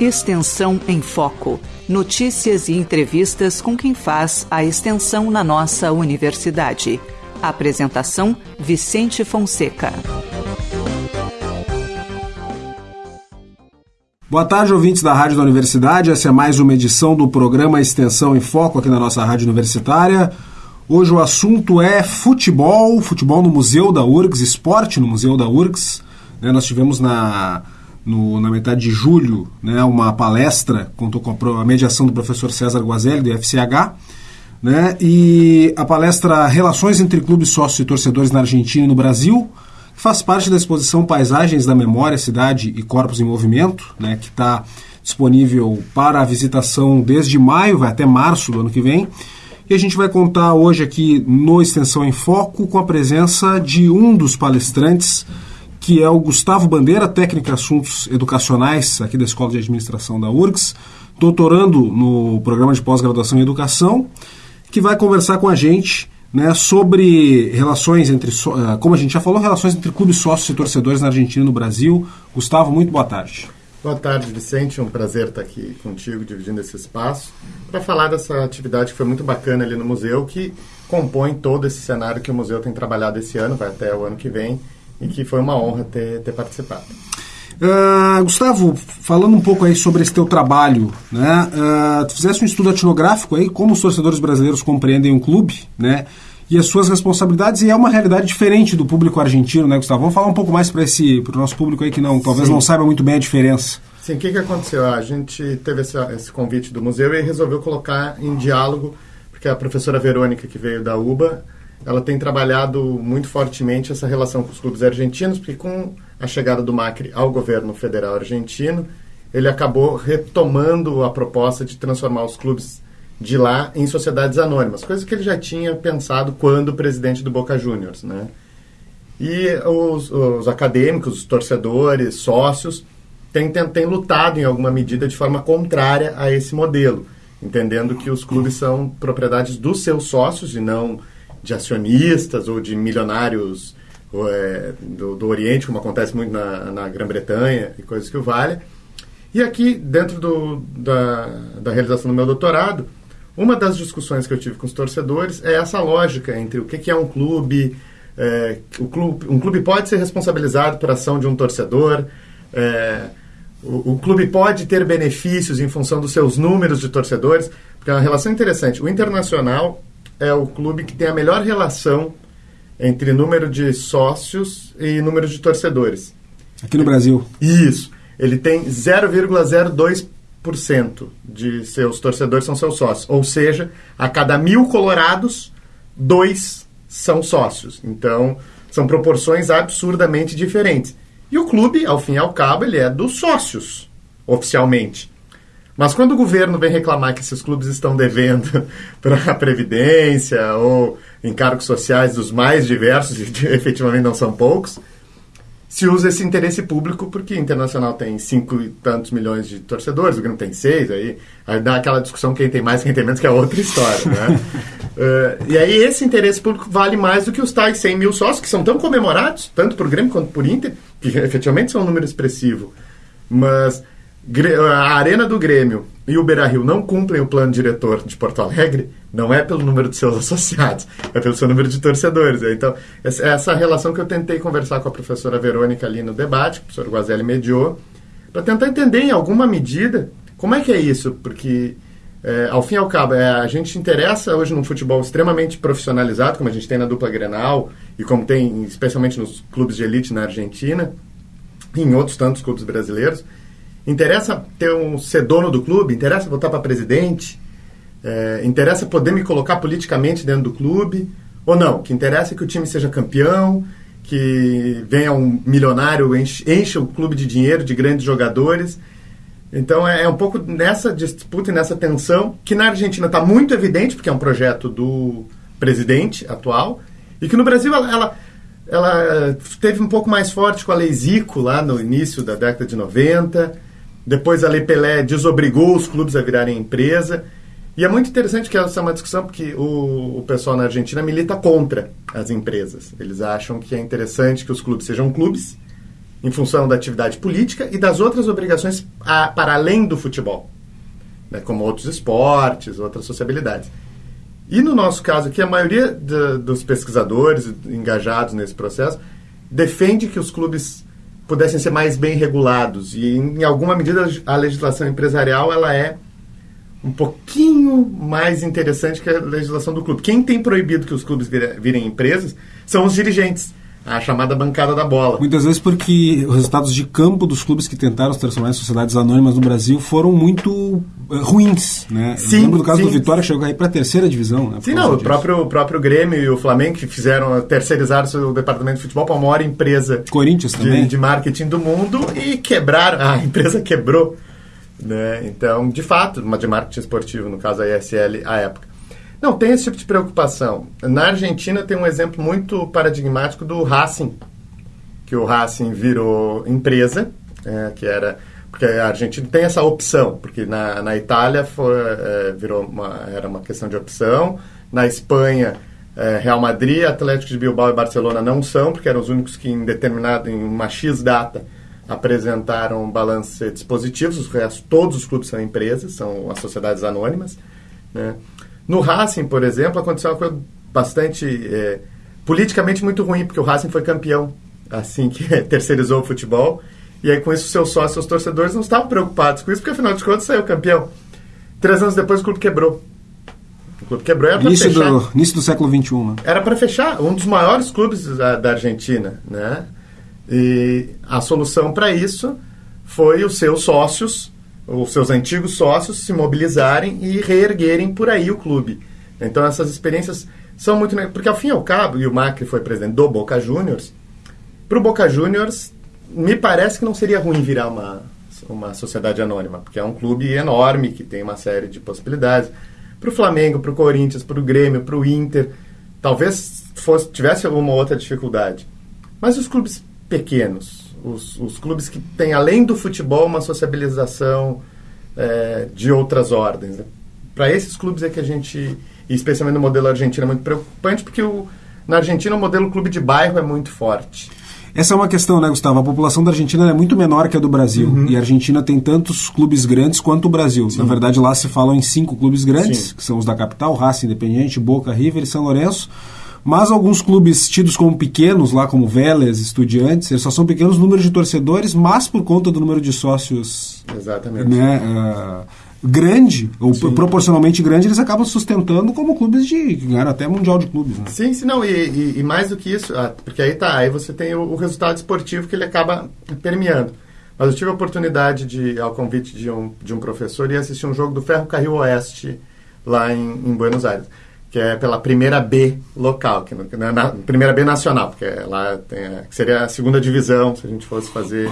Extensão em Foco. Notícias e entrevistas com quem faz a extensão na nossa universidade. Apresentação: Vicente Fonseca. Boa tarde, ouvintes da Rádio da Universidade. Essa é mais uma edição do programa Extensão em Foco aqui na nossa Rádio Universitária. Hoje o assunto é futebol, futebol no Museu da URGS, esporte no Museu da URGS. Né, nós tivemos na no, na metade de julho, né, uma palestra, contou com a mediação do professor César Guazelli, do FCH, né, e a palestra Relações entre Clubes, Sócios e Torcedores na Argentina e no Brasil, que faz parte da exposição Paisagens da Memória, Cidade e Corpos em Movimento, né, que está disponível para a visitação desde maio, vai até março do ano que vem. E a gente vai contar hoje aqui no Extensão em Foco com a presença de um dos palestrantes, que é o Gustavo Bandeira, técnico em assuntos educacionais aqui da Escola de Administração da URGS, doutorando no programa de pós-graduação em educação, que vai conversar com a gente né, sobre relações entre, eh, como a gente já falou, relações entre clubes sócios e torcedores na Argentina e no Brasil. Gustavo, muito boa tarde. Boa tarde, Vicente. É um prazer estar aqui contigo, dividindo esse espaço, para falar dessa atividade que foi muito bacana ali no museu, que compõe todo esse cenário que o museu tem trabalhado esse ano, vai até o ano que vem, e que foi uma honra ter, ter participado. Uh, Gustavo, falando um pouco aí sobre esse teu trabalho, né? Uh, tu fizeste um estudo etnográfico aí, como os torcedores brasileiros compreendem um clube, né? E as suas responsabilidades, e é uma realidade diferente do público argentino, né, Gustavo? Vamos falar um pouco mais para esse o nosso público aí que não, talvez Sim. não saiba muito bem a diferença. Sim, o que, que aconteceu? A gente teve esse, esse convite do museu e resolveu colocar em diálogo, porque a professora Verônica, que veio da UBA, ela tem trabalhado muito fortemente essa relação com os clubes argentinos, porque com a chegada do Macri ao governo federal argentino, ele acabou retomando a proposta de transformar os clubes de lá em sociedades anônimas, coisa que ele já tinha pensado quando presidente do Boca Juniors, né? E os, os acadêmicos, os torcedores, sócios, têm, têm, têm lutado em alguma medida de forma contrária a esse modelo, entendendo que os clubes são propriedades dos seus sócios e não de acionistas ou de milionários é, do, do, Oriente, como acontece muito na, na Grã-Bretanha e coisas que o valem. E aqui, dentro do, da, da realização do meu doutorado, uma das discussões que eu tive com os torcedores é essa lógica entre o que, que é um clube, é, o clube, um clube pode ser responsabilizado por ação de um torcedor, é, o, o, clube pode ter benefícios em função dos seus números de torcedores, porque é uma relação interessante. O Internacional é o clube que tem a melhor relação entre número de sócios e número de torcedores. Aqui no Brasil. Isso. Ele tem 0,02% de seus torcedores são seus sócios. Ou seja, a cada mil colorados, dois são sócios. Então, são proporções absurdamente diferentes. E o clube, ao fim e ao cabo, ele é dos sócios, oficialmente. Mas quando o governo vem reclamar que esses clubes estão devendo para a Previdência ou encargos sociais dos mais diversos, e efetivamente não são poucos, se usa esse interesse público porque o Internacional tem cinco e tantos milhões de torcedores, o Grêmio tem seis, aí, aí dá aquela discussão quem tem mais, quem tem menos, que é outra história, né? uh, e aí esse interesse público vale mais do que os tais 100 mil sócios, que são tão comemorados, tanto por Grêmio quanto por Inter, que efetivamente são um número expressivo. Mas a Arena do Grêmio e o Beira-Rio não cumprem o plano diretor de Porto Alegre, não é pelo número de seus associados, é pelo seu número de torcedores. Então, essa relação que eu tentei conversar com a professora Verônica ali no debate, que o professor Guazelli mediou, para tentar entender em alguma medida como é que é isso, porque é, ao fim e ao cabo, é, a gente interessa hoje num futebol extremamente profissionalizado, como a gente tem na dupla Grenal e como tem especialmente nos clubes de elite na Argentina e em outros tantos clubes brasileiros. Interessa ter um ser dono do clube? Interessa votar para presidente? É, interessa poder me colocar politicamente dentro do clube? Ou não? O que interessa é que o time seja campeão, que venha um milionário, enche, o clube de dinheiro, de grandes jogadores. Então é, é um pouco nessa disputa e nessa tensão, que na Argentina está muito evidente, porque é um projeto do presidente atual, e que no Brasil ela, ela, ela teve um pouco mais forte com a Lei Zico lá no início da década de 90 depois a Lei Pelé desobrigou os clubes a virarem empresa. E é muito interessante que essa é uma discussão porque o, o pessoal na Argentina milita contra as empresas. Eles acham que é interessante que os clubes sejam clubes em função da atividade política e das outras obrigações a, para além do futebol, né, como outros esportes, outras sociabilidades. E no nosso caso aqui, a maioria de, dos pesquisadores engajados nesse processo defende que os clubes pudessem ser mais bem regulados e, em alguma medida, a legislação empresarial ela é um pouquinho mais interessante que a legislação do clube. Quem tem proibido que os clubes virem empresas são os dirigentes a chamada bancada da bola. Muitas vezes porque os resultados de campo dos clubes que tentaram se transformar em sociedades anônimas no Brasil foram muito uh, ruins, né? Sim, lembro do caso sim. do Vitória que chegou aí para a terceira divisão, né? Sim, não, o disso. próprio, o próprio Grêmio e o Flamengo que fizeram terceirizar o departamento de futebol para a maior empresa Corinthians também. de, de marketing do mundo e quebraram, a empresa quebrou. Né? Então, de fato, uma de marketing esportivo, no caso a ISL, à época. Não, tem esse tipo de preocupação. Na Argentina tem um exemplo muito paradigmático do Racing, que o Racing virou empresa, é, que era porque a Argentina tem essa opção, porque na, na Itália foi, é, virou uma, era uma questão de opção, na Espanha é, Real Madrid, Atlético de Bilbao e Barcelona não são, porque eram os únicos que em determinado, em uma X data, apresentaram balancetes positivos, os restos, todos os clubes são empresas, são as sociedades anônimas. Né? No Racing, por exemplo, aconteceu uma coisa bastante é, politicamente muito ruim, porque o Racing foi campeão assim que terceirizou o futebol. E aí, com isso, seus sócios, seus torcedores não estavam preocupados com isso, porque afinal de contas saiu campeão. Três anos depois, o clube quebrou. O clube quebrou era para fechar. do, início do século XXI, né? Era para fechar, um dos maiores clubes da, da Argentina, né? E a solução para isso foi os seus sócios, os seus antigos sócios, se mobilizarem e reerguerem por aí o clube. Então essas experiências são muito. Porque ao fim e ao cabo, e o Macri foi presidente do Boca Juniors, para o Boca Juniors, me parece que não seria ruim virar uma, uma sociedade anônima, porque é um clube enorme que tem uma série de possibilidades. Para o Flamengo, para o Corinthians, para o Grêmio, para o Inter, talvez fosse, tivesse alguma outra dificuldade. Mas os clubes pequenos, os, os clubes que têm, além do futebol, uma sociabilização é, de outras ordens. né? Para esses clubes é que a gente, especialmente no modelo argentino, é muito preocupante, porque o, na Argentina o modelo clube de bairro é muito forte. Essa é uma questão, né, Gustavo? A população da Argentina é muito menor que a do Brasil. Uhum. E a Argentina tem tantos clubes grandes quanto o Brasil. Na verdade, lá se falam em cinco clubes grandes, Sim. que são os da capital, Racing Independiente, Boca, River e São Lourenço. Mas alguns clubes tidos como pequenos, lá como Vélez, Estudiantes, eles só são pequenos números de torcedores, mas por conta do número de sócios Exatamente. né, ah, grande, ou proporcionalmente grande, eles acabam sustentando como clubes de que ganharam até Mundial de Clubes. Né? Sim, sim, não, e, e- e mais do que isso, ah, porque aí tá, aí você tem o, o resultado esportivo que ele acaba permeando. Mas eu tive a oportunidade de, ao convite de um, de um professor, ir assistir um jogo do Ferro Carril Oeste lá em, em Buenos Aires, que é pela primeira B local, que não é na, primeira B nacional, porque lá tem, a- que seria a segunda divisão, se a gente fosse fazer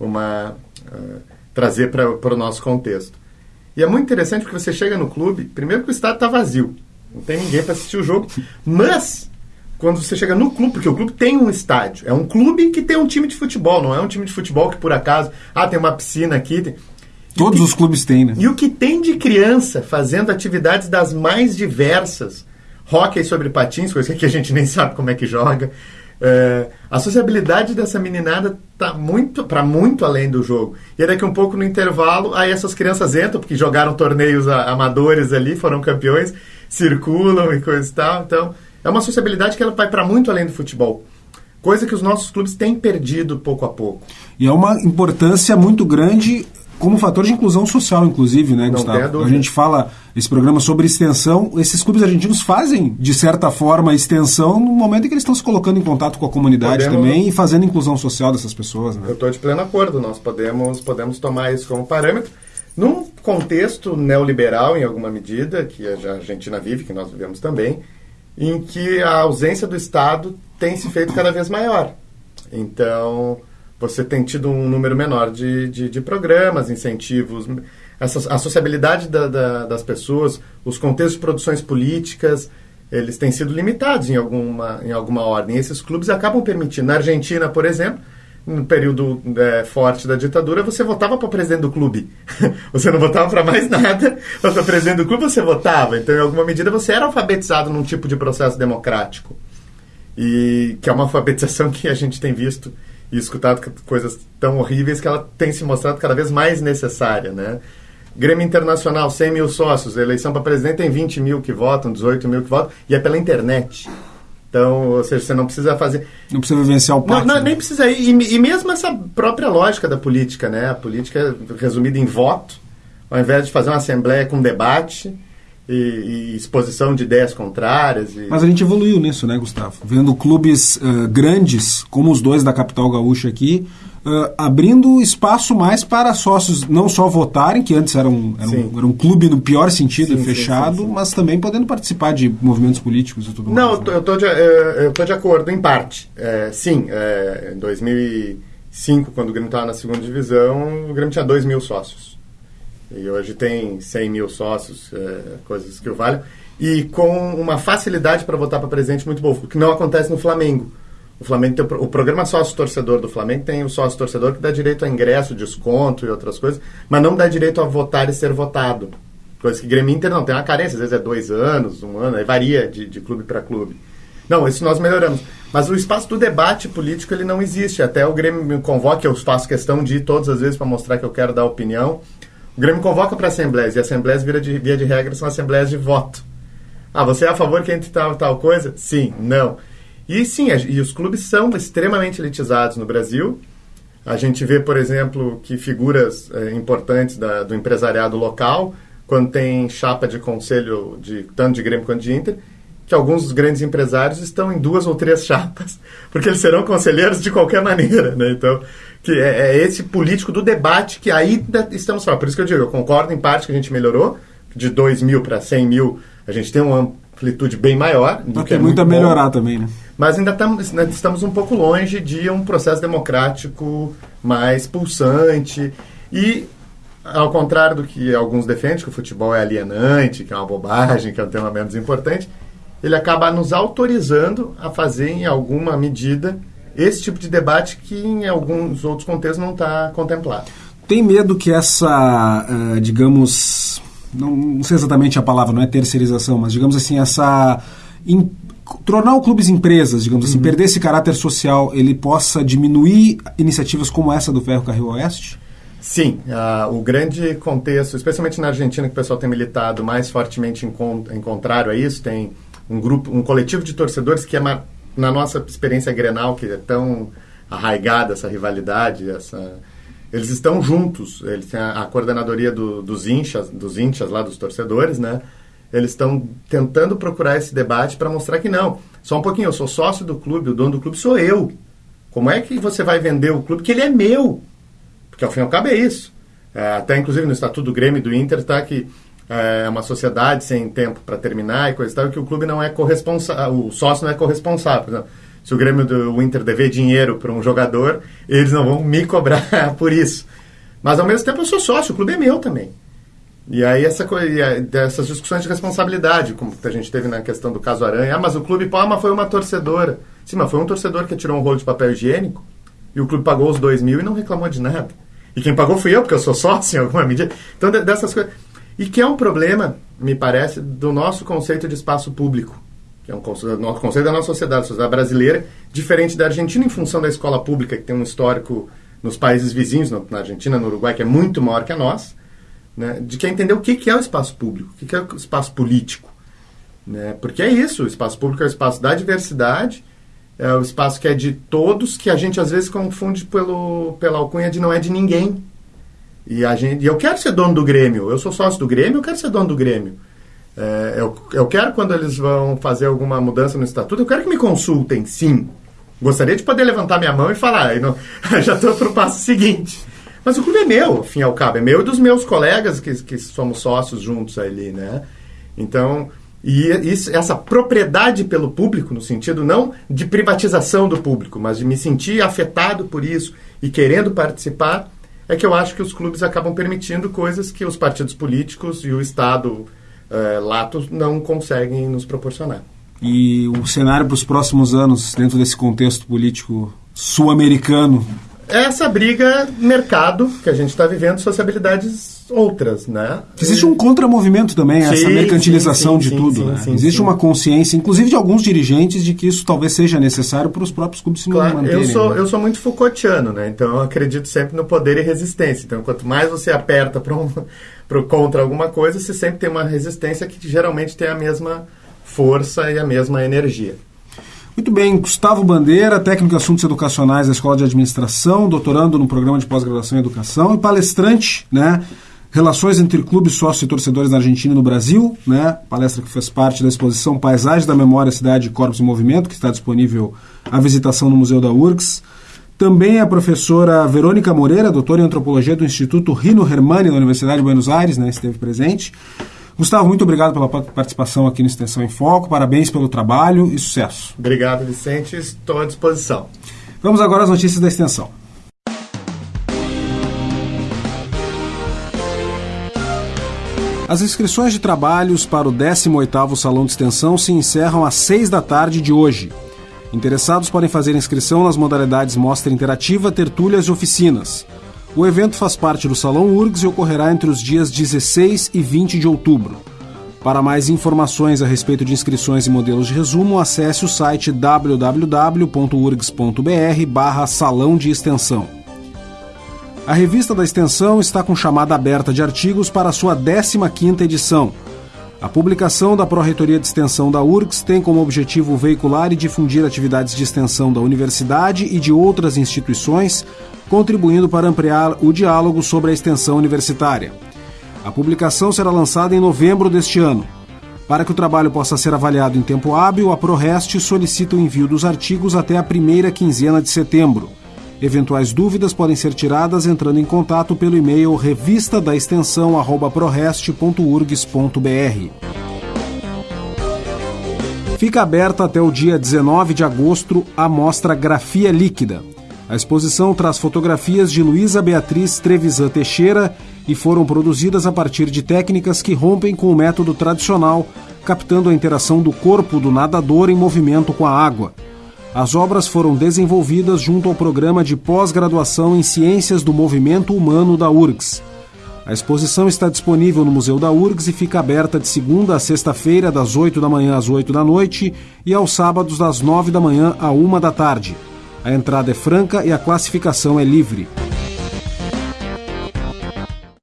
uma. ah, trazer para o nosso contexto. E é muito interessante porque você chega no clube, primeiro que o estádio está vazio, não tem ninguém para assistir o jogo, mas quando você chega no clube, porque o clube tem um estádio, é um clube que tem um time de futebol, não é um time de futebol que por acaso, ah, tem uma piscina aqui. Tem... Todos E- os clubes têm, né? E o que tem de criança fazendo atividades das mais diversas, hóquei sobre patins, coisa que a gente nem sabe como é que joga. É, a sociabilidade dessa meninada tá muito para muito além do jogo. E daqui um pouco no intervalo, aí essas crianças entram porque jogaram torneios amadores ali, foram campeões, circulam e coisa e tal. Então, é uma sociabilidade que ela vai para muito além do futebol. Coisa que os nossos clubes têm perdido pouco a pouco. E é uma importância muito grande como fator de inclusão social, inclusive, né, Não Gustavo? A gente fala esse programa sobre extensão. Esses clubes argentinos fazem, de certa forma, extensão no momento em que eles estão se colocando em contato com a comunidade Podemos- também e fazendo inclusão social dessas pessoas, né? Eu estou de pleno acordo. Nós podemos, podemos tomar isso como parâmetro. Num contexto neoliberal, em alguma medida, que a Argentina vive, que nós vivemos também, em que a ausência do Estado tem se feito cada vez maior. Então, você tem tido um número menor de, de, de programas, incentivos, essa, a sociabilidade da- da- das pessoas, os contextos de produções políticas, eles têm sido limitados em alguma, em alguma ordem. E esses clubes acabam permitindo. Na Argentina, por exemplo, no período é, forte da ditadura, você votava para presidente do clube. você não votava para mais nada, mas para presidente do clube você votava. Então, em alguma medida, você era alfabetizado num tipo de processo democrático. E que é uma alfabetização que a gente tem visto e escutado coisas tão horríveis que ela tem se mostrado cada vez mais necessária, né? Grêmio Internacional, 100 mil sócios, eleição para presidente tem 20 mil que votam, 18 mil que votam, e é pela internet. Então, ou seja, você não precisa fazer. Não precisa vivenciar o pátio. Não, não, nem precisa. E, e, mesmo essa própria lógica da política, né? A política é resumida em voto, ao invés de fazer uma assembleia com debate e, e exposição de ideias contrárias. E... Mas a gente evoluiu nisso, né, Gustavo? Vendo clubes uh, grandes, como os dois da capital gaúcha aqui, uh, abrindo espaço mais para sócios não só votarem, que antes era um, era um, era um clube no pior sentido, sim, fechado, sim, sim, mas também podendo participar de movimentos políticos e tudo não, mais. Não, né? eu estou de, eu tô de acordo, em parte. É, sim, é, em 2005, quando o Grêmio estava na segunda divisão, o Grêmio tinha 2 mil sócios. E hoje tem 100 mil sócios, é, coisas que o valem. E com uma facilidade para votar para presidente muito boa, o que não acontece no Flamengo. O Flamengo tem o, o programa sócio torcedor do Flamengo tem o sócio torcedor que dá direito a ingresso, desconto e outras coisas, mas não dá direito a votar e ser votado. Coisa que Grêmio Inter não tem uma carência, às vezes é dois anos, um ano, aí varia de, de clube para clube. Não, isso nós melhoramos. Mas o espaço do debate político ele não existe. Até o Grêmio me convoca, eu faço questão de ir todas as vezes para mostrar que eu quero dar opinião. O Grêmio convoca para assembleias, e assembleias, via de, via de regra, são assembleias de voto. Ah, você é a favor que entre tal tal coisa? Sim, não. E sim, e os clubes são extremamente elitizados no Brasil. A gente vê, por exemplo, que figuras é, importantes da, do empresariado local, quando tem chapa de conselho de tanto de Grêmio quanto de Inter, que alguns dos grandes empresários estão em duas ou três chapas, porque eles serão conselheiros de qualquer maneira, né? Então, que é, é esse político do debate que ainda estamos falando. Por isso que eu digo, eu concordo em parte que a gente melhorou, de 2 mil para 100 mil, a gente tem uma amplitude bem maior. Do que é muito a melhorar bom. também, né? Mas ainda estamos, estamos um pouco longe de um processo democrático mais pulsante. E, ao contrário do que alguns defendem, que o futebol é alienante, que é uma bobagem, que é um tema menos importante, ele acaba nos autorizando a fazer, em alguma medida, esse tipo de debate que em alguns outros contextos não está contemplado. Tem medo que essa, uh, digamos, não, sei exatamente a palavra, não é terceirização, mas digamos assim, essa tornar o clubes empresas, digamos assim, uhum. perder esse caráter social, ele possa diminuir iniciativas como essa do Ferro Carril Oeste? Sim, uh, o grande contexto, especialmente na Argentina, que o pessoal tem militado mais fortemente em, em contrário a isso, tem um grupo, um coletivo de torcedores que é na nossa experiência Grenal, que é tão arraigada essa rivalidade, essa eles estão juntos, eles têm a, a coordenadoria do, dos inchas, dos inchas lá dos torcedores, né? Eles estão tentando procurar esse debate para mostrar que não. Só um pouquinho, eu sou sócio do clube, o dono do clube sou eu. Como é que você vai vender o clube? Que ele é meu. Porque ao fim e ao cabo é isso. É, até inclusive no Estatuto do Grêmio e do Inter está que é uma sociedade sem tempo para terminar e coisa e tal, que o clube não é corresponsável, o sócio não é corresponsável. Se o Grêmio do Inter dever dinheiro para um jogador, eles não vão me cobrar por isso. Mas ao mesmo tempo eu sou sócio, o clube é meu também. E aí essa coisa, dessas discussões de responsabilidade, como a gente teve na questão do caso Aranha, ah, mas o clube, mas foi uma torcedora. Sim, mas foi um torcedor que tirou um rolo de papel higiênico e o clube pagou os dois mil e não reclamou de nada. E quem pagou fui eu, porque eu sou sócio em alguma medida. Então, dessas coisas. E que é um problema, me parece, do nosso conceito de espaço público, que é um conceito, conceito da nossa sociedade, sociedade brasileira, diferente da Argentina em função da escola pública, que tem um histórico nos países vizinhos, na Argentina, no Uruguai, que é muito maior que a nossa né, de que entender o que, que é o espaço público, o que, que é o espaço político. Né? Porque é isso, o espaço público é o espaço da diversidade, é o espaço que é de todos, que a gente às vezes confunde pelo, pela alcunha de não é de ninguém. E, a gente, e eu quero ser dono do Grêmio, eu sou sócio do Grêmio, eu quero ser dono do Grêmio. É, eu, eu quero, quando eles vão fazer alguma mudança no estatuto, eu quero que me consultem, sim. Gostaria de poder levantar minha mão e falar, não, já estou para o passo seguinte. Mas o clube é meu, ao fim e ao cabo, é meu e dos meus colegas que, que somos sócios juntos ali, né? Então, e isso, essa propriedade pelo público, no sentido não de privatização do público, mas de me sentir afetado por isso e querendo participar, é que eu acho que os clubes acabam permitindo coisas que os partidos políticos e o Estado é, lato não conseguem nos proporcionar. E o cenário para os próximos anos, dentro desse contexto político sul-americano, essa briga mercado que a gente está vivendo, sociabilidades outras, né? Existe um contramovimento também, sim, essa mercantilização sim, sim, de tudo. né? Existe uma consciência, inclusive de alguns dirigentes, de que isso talvez seja necessário para os próprios clubes se claro, manterem. Eu sou, né? eu sou muito Foucaultiano, né? Então eu acredito sempre no poder e resistência. Então quanto mais você aperta para um, contra alguma coisa, você sempre tem uma resistência que geralmente tem a mesma força e a mesma energia. Muito bem, Gustavo Bandeira, técnico em assuntos educacionais da Escola de Administração, doutorando no programa de pós-graduação em educação e palestrante, né? Relações entre clubes, sócios e torcedores na Argentina e no Brasil, né? Palestra que fez parte da exposição Paisagem da Memória, Cidade, Corpos e Movimento, que está disponível à visitação no Museu da URGS. Também a professora Verônica Moreira, doutora em antropologia do Instituto Rino Hermani da Universidade de Buenos Aires, né? Esteve presente. Gustavo, muito obrigado pela participação aqui no Extensão em Foco. Parabéns pelo trabalho e sucesso. Obrigado, Vicente. Estou à disposição. Vamos agora às notícias da extensão. As inscrições de trabalhos para o 18º Salão de Extensão se encerram às 6 da tarde de hoje. Interessados podem fazer inscrição nas modalidades Mostra Interativa, Tertúlias e Oficinas. O evento faz parte do Salão URGS e ocorrerá entre os dias 16 e 20 de outubro. Para mais informações a respeito de inscrições e modelos de resumo, acesse o site www.urgs.br barra Salão de Extensão. A revista da Extensão está com chamada aberta de artigos para sua 15ª edição. A publicação da Pró-Reitoria de Extensão da URGS tem como objetivo veicular e difundir atividades de extensão da universidade e de outras instituições contribuindo para ampliar o diálogo sobre a extensão universitária. A publicação será lançada em novembro deste ano. Para que o trabalho possa ser avaliado em tempo hábil, a ProRest solicita o envio dos artigos até a primeira quinzena de setembro. Eventuais dúvidas podem ser tiradas entrando em contato pelo e-mail revista da extensão prorest.urgs.br. Fica aberta até o dia 19 de agosto a mostra Grafia Líquida. A exposição traz fotografias de Luísa Beatriz Trevisan Teixeira e foram produzidas a partir de técnicas que rompem com o método tradicional, captando a interação do corpo do nadador em movimento com a água. As obras foram desenvolvidas junto ao programa de pós-graduação em Ciências do Movimento Humano da URGS. A exposição está disponível no Museu da URGS e fica aberta de segunda a sexta-feira, das 8 da manhã às 8 da noite, e aos sábados, das 9 da manhã à 1 da tarde. A entrada é franca e a classificação é livre.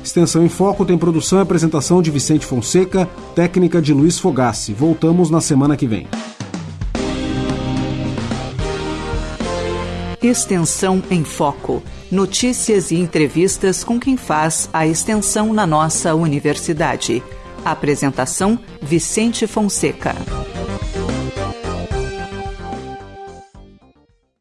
Extensão em Foco tem produção e apresentação de Vicente Fonseca, técnica de Luiz Fogassi. Voltamos na semana que vem. Extensão em Foco. Notícias e entrevistas com quem faz a extensão na nossa universidade. Apresentação: Vicente Fonseca.